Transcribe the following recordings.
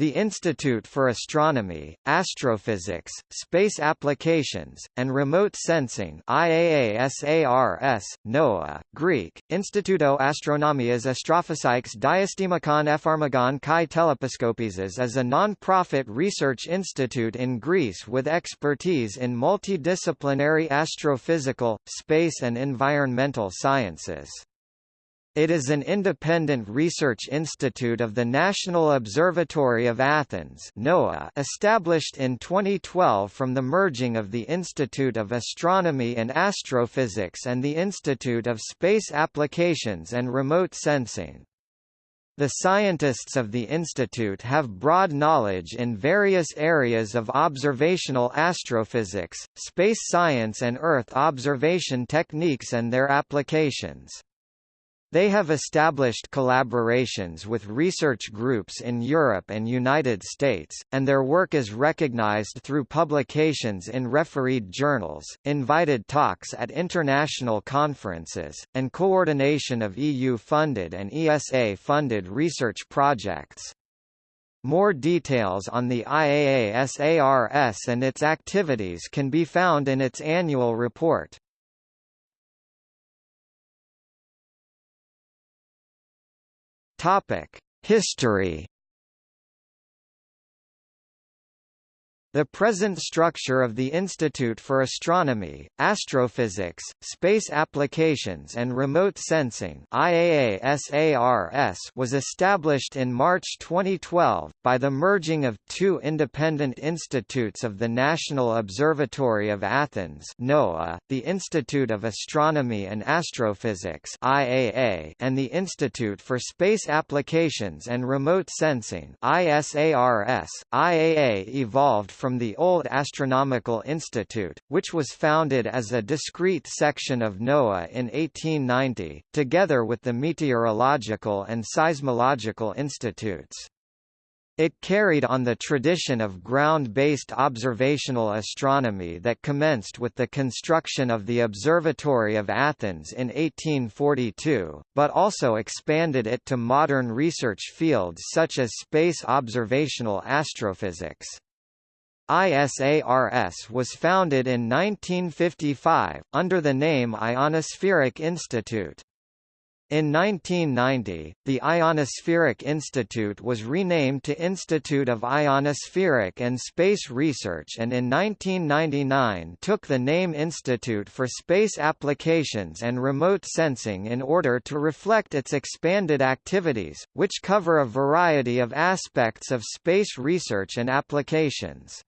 The Institute for Astronomy, Astrophysics, Space Applications, and Remote Sensing IAASARS, NOAA, Greek, Instituto Astronomias Astrophysiques Diastemakon Epharmagon Kai Telepiskopises is a non-profit research institute in Greece with expertise in multidisciplinary astrophysical, space and environmental sciences. It is an independent research institute of the National Observatory of Athens established in 2012 from the merging of the Institute of Astronomy and Astrophysics and the Institute of Space Applications and Remote Sensing. The scientists of the institute have broad knowledge in various areas of observational astrophysics, space science and Earth observation techniques and their applications. They have established collaborations with research groups in Europe and United States, and their work is recognized through publications in refereed journals, invited talks at international conferences, and coordination of EU-funded and ESA-funded research projects. More details on the IAASARS and its activities can be found in its annual report. Topic: History The present structure of the Institute for Astronomy, Astrophysics, Space Applications and Remote Sensing was established in March 2012, by the merging of two independent institutes of the National Observatory of Athens the Institute of Astronomy and Astrophysics and the Institute for Space Applications and Remote Sensing. IAA evolved from the old Astronomical Institute, which was founded as a discrete section of NOAA in 1890, together with the Meteorological and Seismological Institutes. It carried on the tradition of ground-based observational astronomy that commenced with the construction of the Observatory of Athens in 1842, but also expanded it to modern research fields such as space observational astrophysics. ISARS was founded in 1955, under the name Ionospheric Institute. In 1990, the Ionospheric Institute was renamed to Institute of Ionospheric and Space Research and in 1999 took the name Institute for Space Applications and Remote Sensing in order to reflect its expanded activities, which cover a variety of aspects of space research and applications.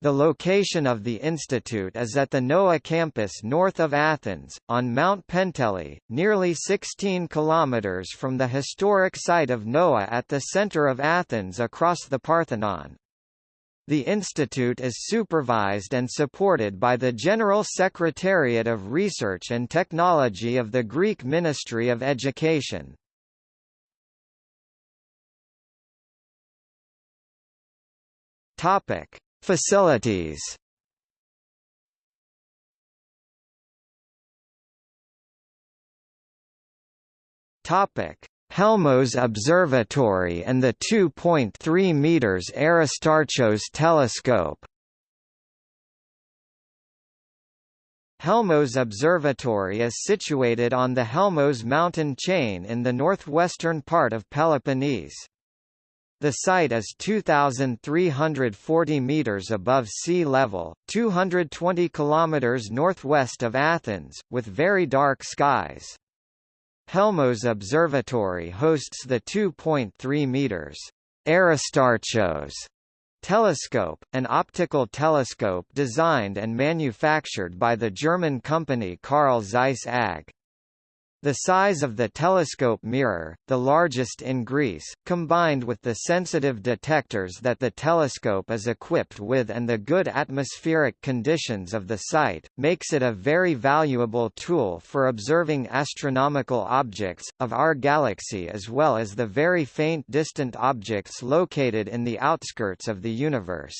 The location of the institute is at the NOAA campus north of Athens, on Mount Penteli, nearly 16 kilometers from the historic site of NOAA at the center of Athens across the Parthenon. The institute is supervised and supported by the General Secretariat of Research and Technology of the Greek Ministry of Education. Topic: Facilities Topic: Helmos Observatory and the 2.3 meters Aristarchos telescope. Helmos Observatory is situated on the Helmos mountain chain in the northwestern part of Peloponnese. The site is 2,340 metres above sea level, 220 kilometres northwest of Athens, with very dark skies. Helmos Observatory hosts the 2.3 metres Aristarchos telescope, an optical telescope designed and manufactured by the German company Carl Zeiss AG. The size of the telescope mirror, the largest in Greece, combined with the sensitive detectors that the telescope is equipped with and the good atmospheric conditions of the site, makes it a very valuable tool for observing astronomical objects, of our galaxy as well as the very faint distant objects located in the outskirts of the universe.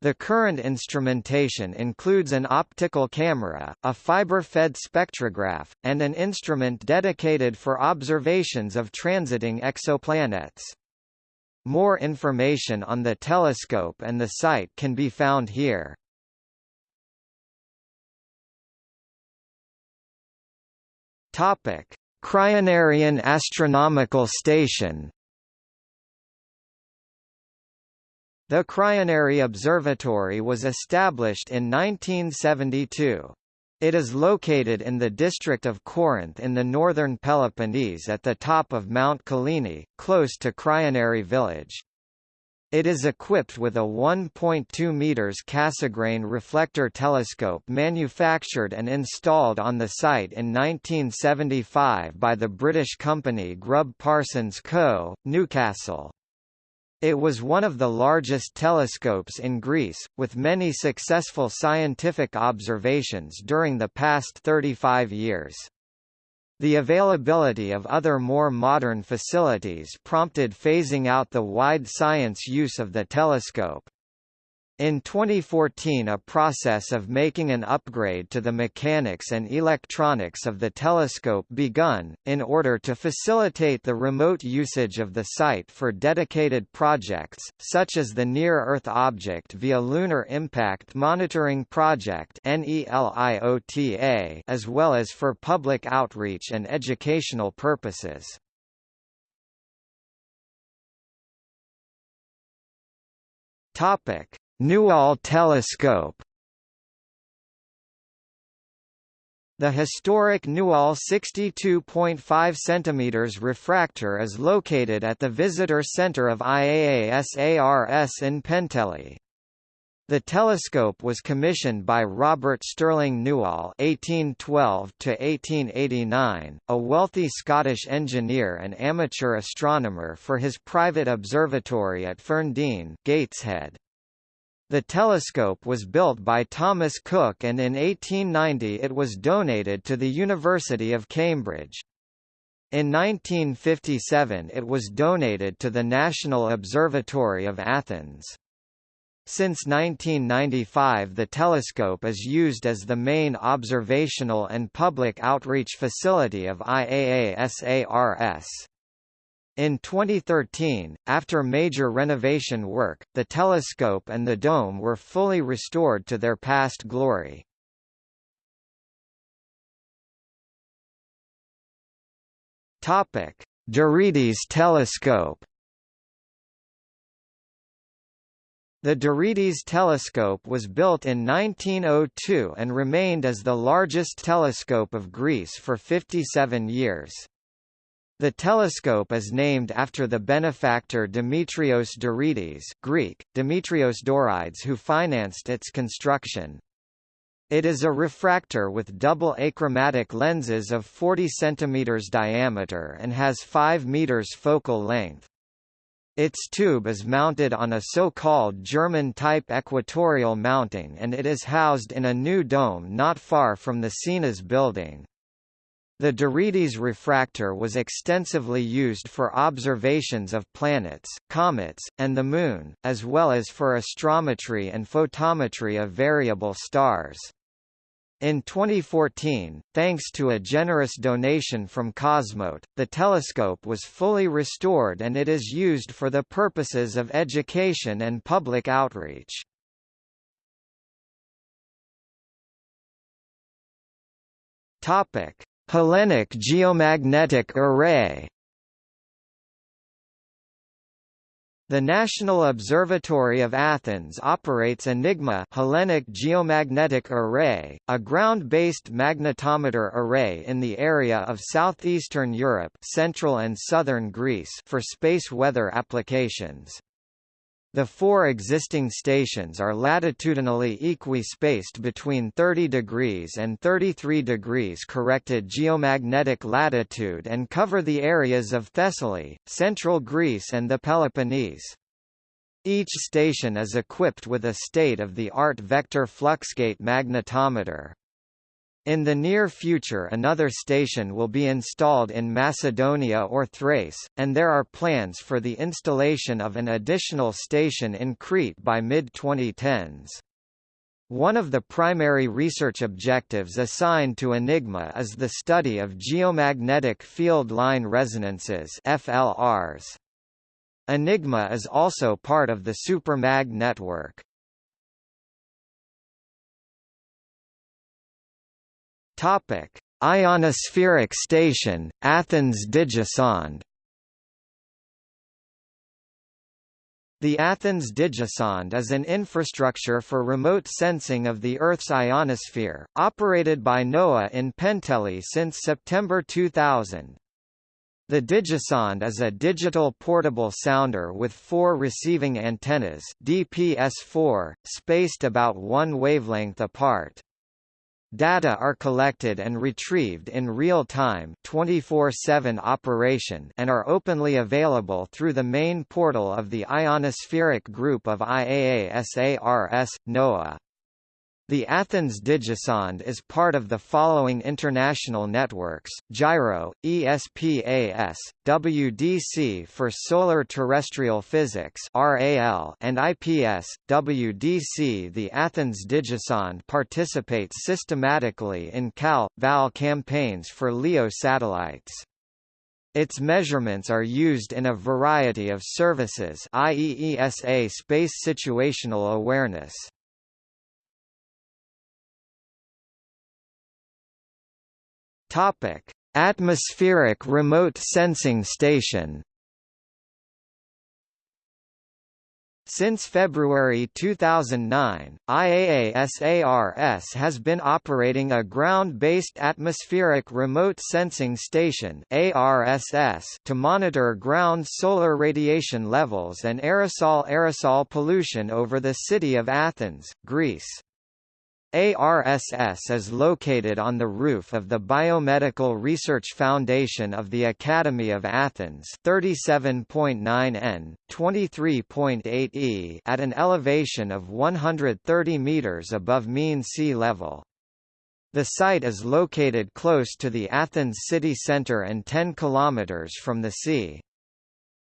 The current instrumentation includes an optical camera, a fiber-fed spectrograph, and an instrument dedicated for observations of transiting exoplanets. More information on the telescope and the site can be found here. Topic: Crionarian Astronomical Station The Kryoneri Observatory was established in 1972. It is located in the district of Corinth in the northern Peloponnese at the top of Mount Kyllini, close to Kryoneri village. It is equipped with a 1.2 meters Cassegrain reflector telescope manufactured and installed on the site in 1975 by the British company Grubb Parsons Co., Newcastle. It was one of the largest telescopes in Greece, with many successful scientific observations during the past 35 years. The availability of other more modern facilities prompted phasing out the wide science use of the telescope. In 2014 a process of making an upgrade to the mechanics and electronics of the telescope begun, in order to facilitate the remote usage of the site for dedicated projects, such as the Near-Earth Object via Lunar Impact Monitoring Project as well as for public outreach and educational purposes. Topic Newall telescope The historic Newall 62.5 cm refractor is located at the Visitor Center of IAASARS in Penteli. The telescope was commissioned by Robert Stirling Newall (1812–1889), a wealthy Scottish engineer and amateur astronomer, for his private observatory at Ferndene, Gateshead. The telescope was built by Thomas Cooke and in 1890 it was donated to the University of Cambridge. In 1957 it was donated to the National Observatory of Athens. Since 1995 the telescope is used as the main observational and public outreach facility of IAASARS. In 2013, after major renovation work, the telescope and the dome were fully restored to their past glory. Topic: telescope. The Dorides telescope was built in 1902 and remained as the largest telescope of Greece for 57 years. The telescope is named after the benefactor Demetrios Dorides Greek, Demetrios Dorides who financed its construction. It is a refractor with double achromatic lenses of 40 cm diameter and has 5 m focal length. Its tube is mounted on a so-called German-type equatorial mounting and it is housed in a new dome not far from the Sinas building. The Dorides refractor was extensively used for observations of planets, comets, and the Moon, as well as for astrometry and photometry of variable stars. In 2014, thanks to a generous donation from Cosmote, the telescope was fully restored and it is used for the purposes of education and public outreach. Topic: Hellenic Geomagnetic Array The National Observatory of Athens operates Enigma Hellenic Geomagnetic Array, a ground-based magnetometer array in the area of southeastern Europe central and southern Greece for space weather applications. The four existing stations are latitudinally equi-spaced between 30 degrees and 33 degrees corrected geomagnetic latitude and cover the areas of Thessaly, central Greece and the Peloponnese. Each station is equipped with a state-of-the-art vector fluxgate magnetometer. In the near future another station will be installed in Macedonia or Thrace, and there are plans for the installation of an additional station in Crete by mid-2010s. One of the primary research objectives assigned to Enigma is the study of geomagnetic field line resonances FLRs. Enigma is also part of the SuperMag network. Topic: Ionospheric Station, Athens Digisonde The Athens Digisonde is an infrastructure for remote sensing of the Earth's ionosphere, operated by NOAA in Penteli since September 2000. The Digisonde is a digital portable sounder with four receiving antennas DPS-4, spaced about one wavelength apart. Data are collected and retrieved in real time 24/7 operation and are openly available through the main portal of the Ionospheric Group of IAASARS, NOAA. The Athens Digisonde is part of the following international networks, GIRO, ESPAS, WDC for Solar Terrestrial Physics RAL, and IPS, WDC The Athens Digisonde participates systematically in CAL, VAL campaigns for LEO satellites. Its measurements are used in a variety of services i.e. ESA space situational awareness. Topic: Atmospheric Remote Sensing Station. Since February 2009, IAASARS has been operating a ground-based atmospheric remote sensing station ARSS to monitor ground solar radiation levels and aerosol-aerosol pollution over the city of Athens, Greece. ARSS is located on the roof of the Biomedical Research Foundation of the Academy of Athens 37.9 n, 23.8 e at an elevation of 130 metres above mean sea level. The site is located close to the Athens city centre and 10 kilometres from the sea.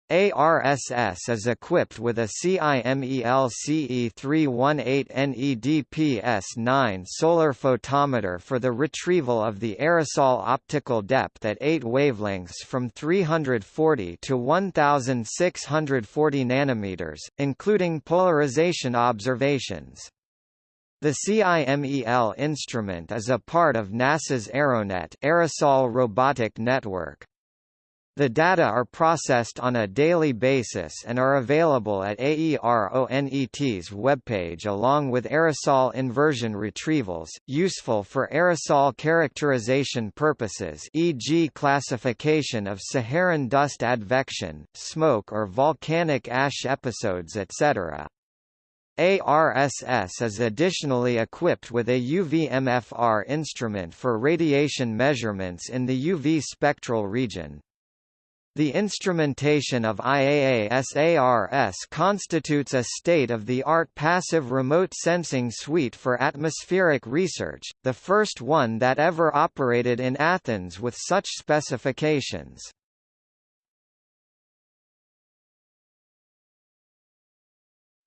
ARSS is equipped with a CIMEL CE 318 NEDPS-9 solar photometer for the retrieval of the aerosol optical depth at 8 wavelengths from 340 to 1640 nanometers, including polarization observations. The CIMEL instrument is a part of NASA's Aeronet aerosol robotic network. The data are processed on a daily basis and are available at AERONET's webpage along with aerosol inversion retrievals, useful for aerosol characterization purposes e.g. classification of Saharan dust advection, smoke or volcanic ash episodes etc. ARSS is additionally equipped with a UV-MFR instrument for radiation measurements in the UV spectral region. The instrumentation of IAASARS constitutes a state-of-the-art passive remote sensing suite for atmospheric research, the first one that ever operated in Athens with such specifications.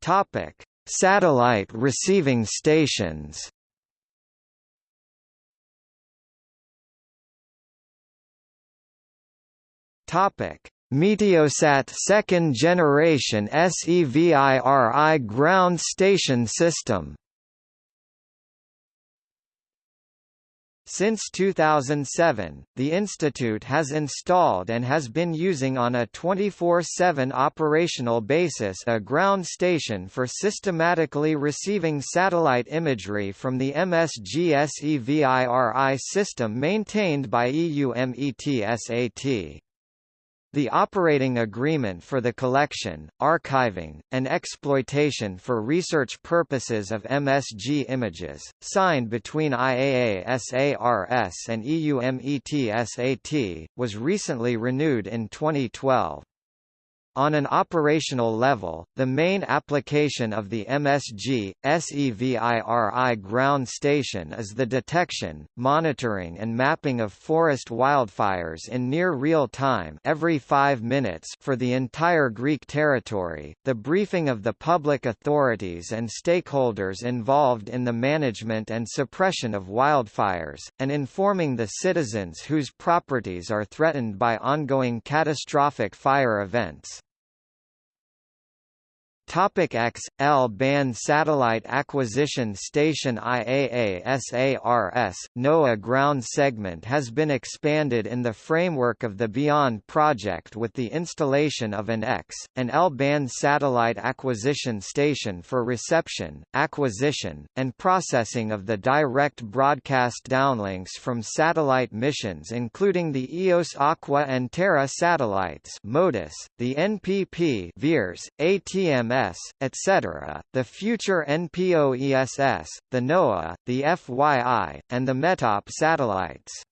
Topic: Satellite receiving stations. Topic: Meteosat second generation SEVIRI ground station system. Since 2007, the institute has installed and has been using on a 24-7 operational basis a ground station for systematically receiving satellite imagery from the MSG-SEVIRI system maintained by EUMETSAT. The operating agreement for the collection, archiving, and exploitation for research purposes of MSG images, signed between IAASARS and EUMETSAT, was recently renewed in 2012. On an operational level, the main application of the MSG, SEVIRI ground station is the detection, monitoring and mapping of forest wildfires in near real time every five minutes for the entire Greek territory, the briefing of the public authorities and stakeholders involved in the management and suppression of wildfires, and informing the citizens whose properties are threatened by ongoing catastrophic fire events. Topic X L-band Satellite Acquisition Station IAASARS NOAA ground segment has been expanded in the framework of the Beyond project with the installation of an X, an L-band satellite acquisition station for reception, acquisition, and processing of the direct broadcast downlinks from satellite missions including the EOS Aqua and Terra satellites MODIS, the NPP VIIRS, ATMS etc., the future NPOESS, the NOAA, the FYI, and the METOP satellites.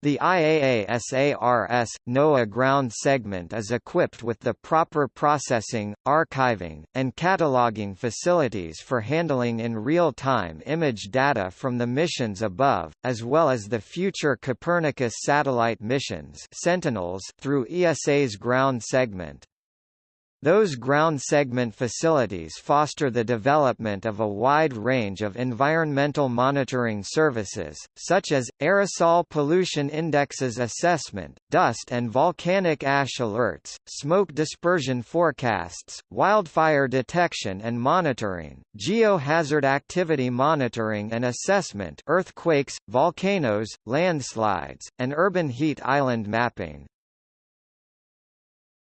The IAASARS NOAA ground segment is equipped with the proper processing, archiving, and cataloging facilities for handling in real-time image data from the missions above, as well as the future Copernicus satellite missions Sentinels through ESA's ground segment. Those ground segment facilities foster the development of a wide range of environmental monitoring services, such as, aerosol pollution indexes assessment, dust and volcanic ash alerts, smoke dispersion forecasts, wildfire detection and monitoring, geohazard activity monitoring and assessment earthquakes, volcanoes, landslides, and urban heat island mapping.